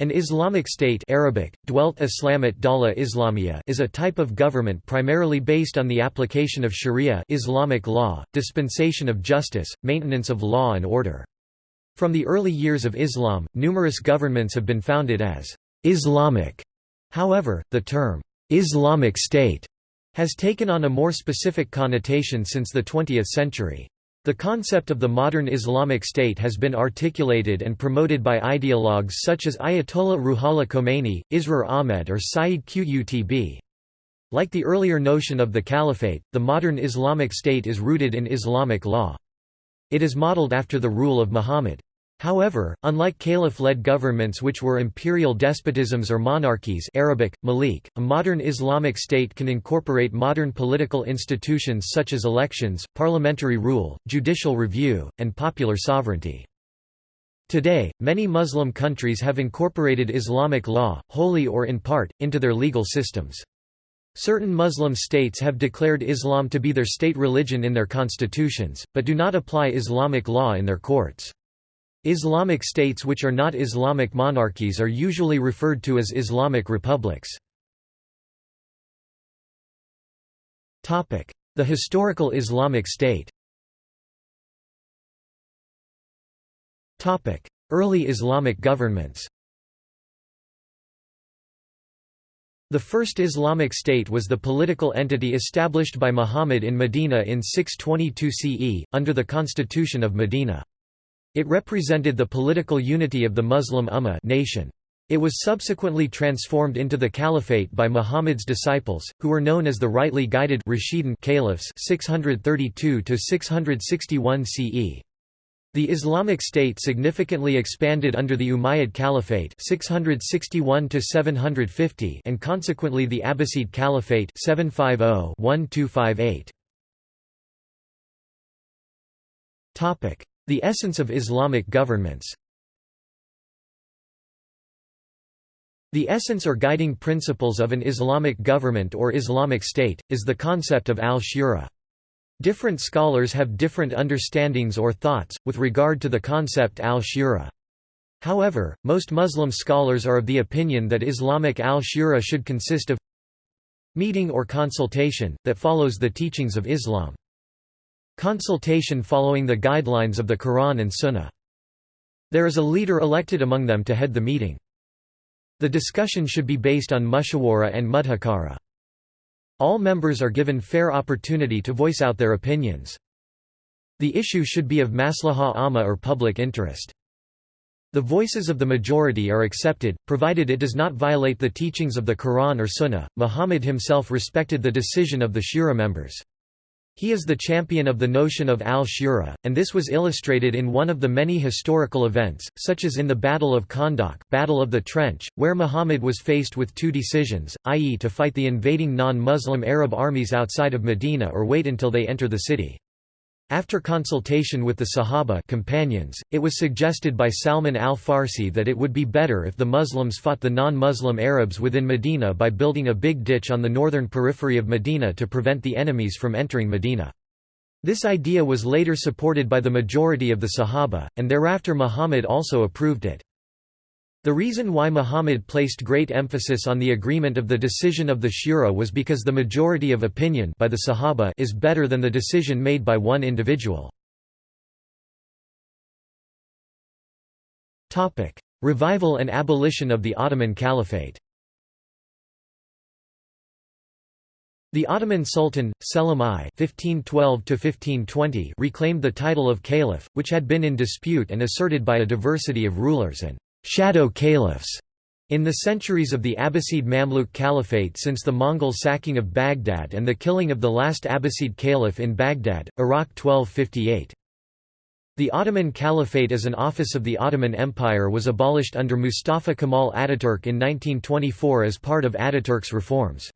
An Islamic State Arabic, Dwelt Islamat Dawla Islamiyya is a type of government primarily based on the application of sharia Islamic law, dispensation of justice, maintenance of law and order. From the early years of Islam, numerous governments have been founded as Islamic. However, the term Islamic State has taken on a more specific connotation since the 20th century. The concept of the modern Islamic State has been articulated and promoted by ideologues such as Ayatollah Ruhollah Khomeini, Israr Ahmed or Sayyid Qutb. Like the earlier notion of the caliphate, the modern Islamic State is rooted in Islamic law. It is modeled after the rule of Muhammad. However, unlike caliph-led governments which were imperial despotisms or monarchies Arabic, Malik, a modern Islamic state can incorporate modern political institutions such as elections, parliamentary rule, judicial review, and popular sovereignty. Today, many Muslim countries have incorporated Islamic law, wholly or in part, into their legal systems. Certain Muslim states have declared Islam to be their state religion in their constitutions, but do not apply Islamic law in their courts. Islamic states which are not Islamic monarchies are usually referred to as Islamic republics. The historical Islamic State Early Islamic governments The first Islamic state was the political entity established by Muhammad in Medina in 622 CE, under the Constitution of Medina. It represented the political unity of the Muslim Ummah nation. It was subsequently transformed into the caliphate by Muhammad's disciples, who were known as the rightly guided Rashidun caliphs 632 661 CE. The Islamic State significantly expanded under the Umayyad Caliphate 661 750 and consequently the Abbasid Caliphate 750-1258. Topic: the essence of Islamic governments The essence or guiding principles of an Islamic government or Islamic state, is the concept of al-shura. Different scholars have different understandings or thoughts, with regard to the concept al-shura. However, most Muslim scholars are of the opinion that Islamic al-shura should consist of meeting or consultation, that follows the teachings of Islam. Consultation following the guidelines of the Quran and Sunnah. There is a leader elected among them to head the meeting. The discussion should be based on mushawara and mudhakara. All members are given fair opportunity to voice out their opinions. The issue should be of maslaha amma or public interest. The voices of the majority are accepted, provided it does not violate the teachings of the Quran or Sunnah. Muhammad himself respected the decision of the shura members. He is the champion of the notion of al-shura, and this was illustrated in one of the many historical events, such as in the Battle of Khandaq Battle of the Trench, where Muhammad was faced with two decisions, i.e. to fight the invading non-Muslim Arab armies outside of Medina or wait until they enter the city. After consultation with the Sahaba companions, it was suggested by Salman al-Farsi that it would be better if the Muslims fought the non-Muslim Arabs within Medina by building a big ditch on the northern periphery of Medina to prevent the enemies from entering Medina. This idea was later supported by the majority of the Sahaba, and thereafter Muhammad also approved it. The reason why Muhammad placed great emphasis on the agreement of the decision of the Shura was because the majority of opinion by the Sahaba is better than the decision made by one individual. Revival and abolition of the Ottoman Caliphate The Ottoman Sultan, Selim I (1512–1520) reclaimed the title of caliph, which had been in dispute and asserted by a diversity of rulers and shadow caliphs in the centuries of the Abbasid Mamluk Caliphate since the Mongol sacking of Baghdad and the killing of the last Abbasid caliph in Baghdad, Iraq 1258. The Ottoman Caliphate as an office of the Ottoman Empire was abolished under Mustafa Kemal Ataturk in 1924 as part of Ataturk's reforms.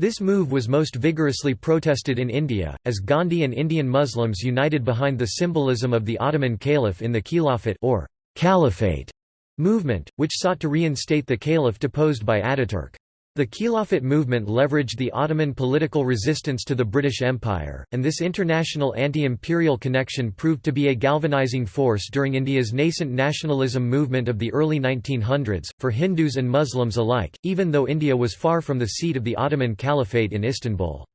This move was most vigorously protested in India, as Gandhi and Indian Muslims united behind the symbolism of the Ottoman Caliph in the Khilafat or Caliphate movement, which sought to reinstate the caliph deposed by Ataturk. The Khilafat movement leveraged the Ottoman political resistance to the British Empire, and this international anti-imperial connection proved to be a galvanizing force during India's nascent nationalism movement of the early 1900s, for Hindus and Muslims alike, even though India was far from the seat of the Ottoman Caliphate in Istanbul.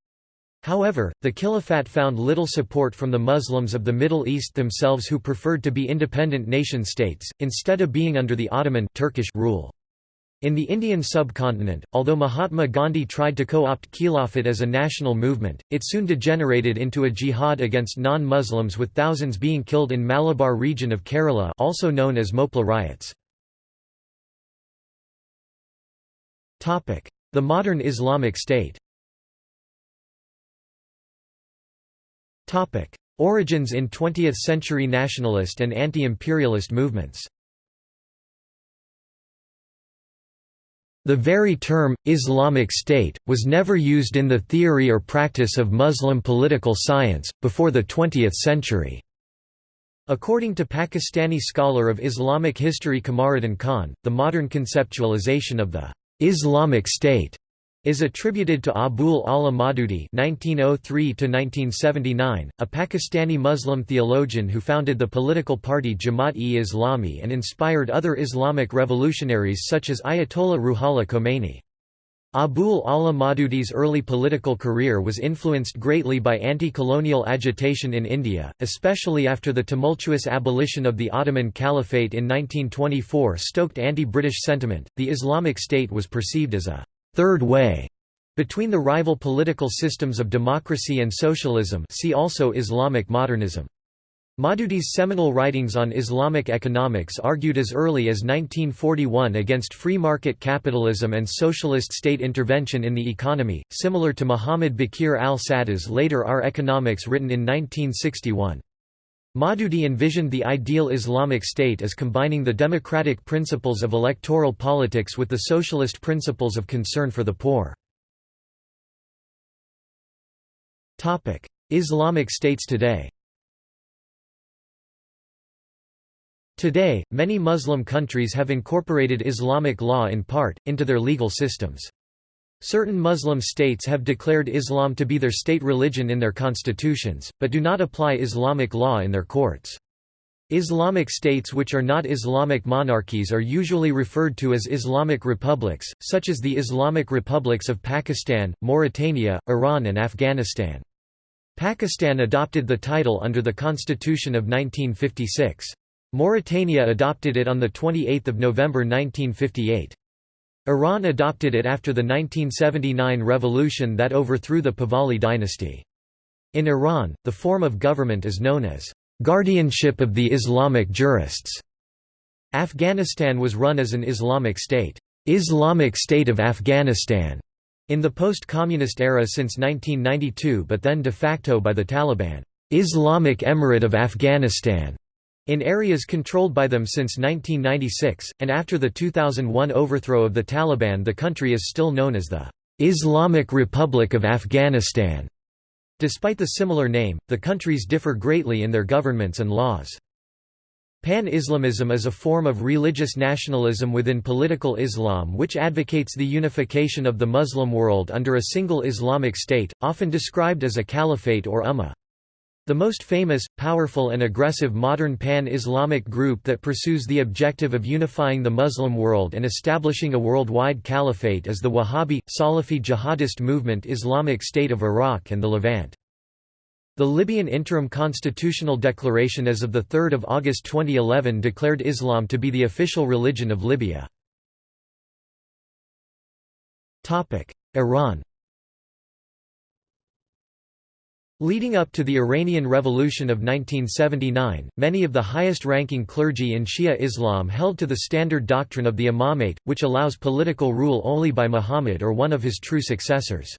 However, the Khilafat found little support from the Muslims of the Middle East themselves who preferred to be independent nation-states, instead of being under the Ottoman Turkish rule. In the Indian subcontinent, although Mahatma Gandhi tried to co-opt Khilafat as a national movement, it soon degenerated into a jihad against non-Muslims with thousands being killed in Malabar region of Kerala also known as Mopla riots. The modern Islamic State Origins in 20th-century nationalist and anti-imperialist movements The very term, Islamic State, was never used in the theory or practice of Muslim political science, before the 20th century. According to Pakistani scholar of Islamic history Qamaruddin Khan, the modern conceptualization of the Islamic State is attributed to Abul Ala Maududi (1903–1979), a Pakistani Muslim theologian who founded the political party Jamaat-e-Islami and inspired other Islamic revolutionaries such as Ayatollah Ruhollah Khomeini. Abul Ala Maududi's early political career was influenced greatly by anti-colonial agitation in India, especially after the tumultuous abolition of the Ottoman Caliphate in 1924 stoked anti-British sentiment. The Islamic State was perceived as a third way between the rival political systems of democracy and socialism see also Islamic modernism. Maududi's seminal writings on Islamic economics argued as early as 1941 against free market capitalism and socialist state intervention in the economy, similar to Muhammad Baqir al-Sadr's later Our Economics written in 1961. Maududi envisioned the ideal Islamic state as combining the democratic principles of electoral politics with the socialist principles of concern for the poor. Islamic states today Today, many Muslim countries have incorporated Islamic law in part, into their legal systems. Certain Muslim states have declared Islam to be their state religion in their constitutions, but do not apply Islamic law in their courts. Islamic states which are not Islamic monarchies are usually referred to as Islamic republics, such as the Islamic republics of Pakistan, Mauritania, Iran and Afghanistan. Pakistan adopted the title under the Constitution of 1956. Mauritania adopted it on 28 November 1958. Iran adopted it after the 1979 revolution that overthrew the Pahlavi dynasty. In Iran, the form of government is known as guardianship of the Islamic jurists. Afghanistan was run as an Islamic state, Islamic State of Afghanistan, in the post-communist era since 1992 but then de facto by the Taliban, Islamic Emirate of Afghanistan. In areas controlled by them since 1996, and after the 2001 overthrow of the Taliban the country is still known as the Islamic Republic of Afghanistan. Despite the similar name, the countries differ greatly in their governments and laws. Pan-Islamism is a form of religious nationalism within political Islam which advocates the unification of the Muslim world under a single Islamic state, often described as a caliphate or ummah. The most famous, powerful and aggressive modern pan-Islamic group that pursues the objective of unifying the Muslim world and establishing a worldwide caliphate is the Wahhabi, Salafi jihadist movement Islamic State of Iraq and the Levant. The Libyan Interim Constitutional Declaration as of 3 August 2011 declared Islam to be the official religion of Libya. Iran Leading up to the Iranian Revolution of 1979, many of the highest-ranking clergy in Shia Islam held to the standard doctrine of the imamate, which allows political rule only by Muhammad or one of his true successors.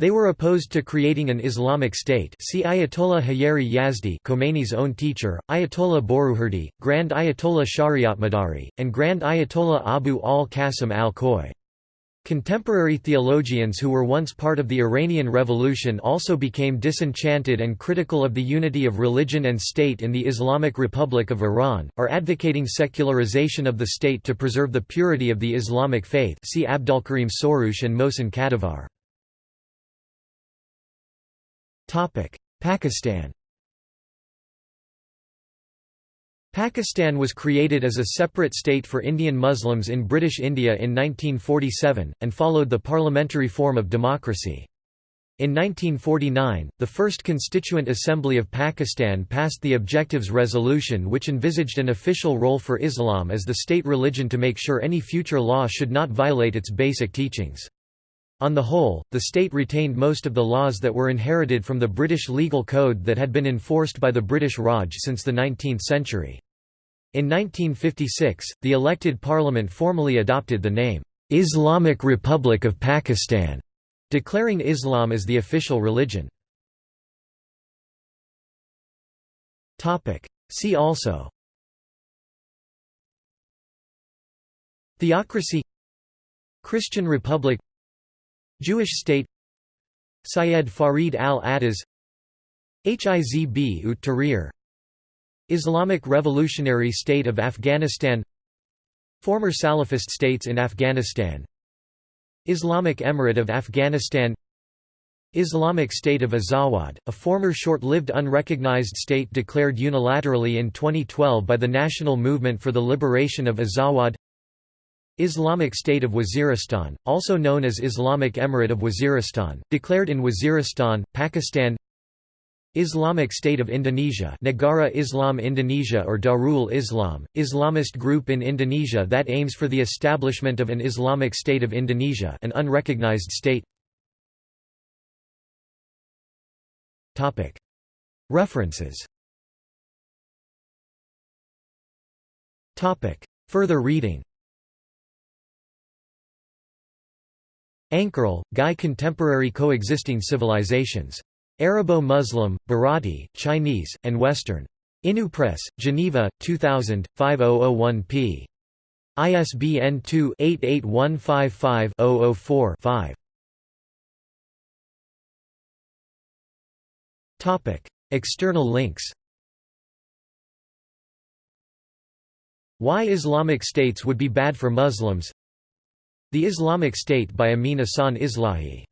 They were opposed to creating an Islamic state see Ayatollah Haeri Yazdi Khomeini's own teacher, Ayatollah Borujerdi, Grand Ayatollah Shariatmadari, and Grand Ayatollah Abu al-Qasim al-Khoi. Contemporary theologians who were once part of the Iranian Revolution also became disenchanted and critical of the unity of religion and state in the Islamic Republic of Iran, are advocating secularization of the state to preserve the purity of the Islamic faith see Abdulkarim Soroush and Mohsen Kadivar. Pakistan Pakistan was created as a separate state for Indian Muslims in British India in 1947, and followed the parliamentary form of democracy. In 1949, the First Constituent Assembly of Pakistan passed the Objectives Resolution which envisaged an official role for Islam as the state religion to make sure any future law should not violate its basic teachings. On the whole, the state retained most of the laws that were inherited from the British legal code that had been enforced by the British Raj since the 19th century. In 1956, the elected parliament formally adopted the name, "'Islamic Republic of Pakistan' declaring Islam as the official religion. See also. Theocracy. Christian Republic. Jewish state. Syed Farid Alatas Hizb ut Tahrir Islamic Revolutionary State of Afghanistan Former Salafist states in Afghanistan Islamic Emirate of Afghanistan Islamic State of Azawad, a former short-lived unrecognized state declared unilaterally in 2012 by the National Movement for the Liberation of Azawad Islamic State of Waziristan, also known as Islamic Emirate of Waziristan, declared in Waziristan, Pakistan Islamic State of Indonesia Negara Islam Indonesia or Darul Islam, Islamist group in Indonesia that aims for the establishment of an Islamic State of Indonesia an unrecognized state. References. Further reading. Ankerl, Guy Contemporary Coexisting Civilizations Arabo-Muslim, Bharati, Chinese, and Western. Inu Press, Geneva, 2000, 5001 p. ISBN 2-88155-004-5. External links Why Islamic states would be bad for Muslims The Islamic State by Amin Ahsan Islahi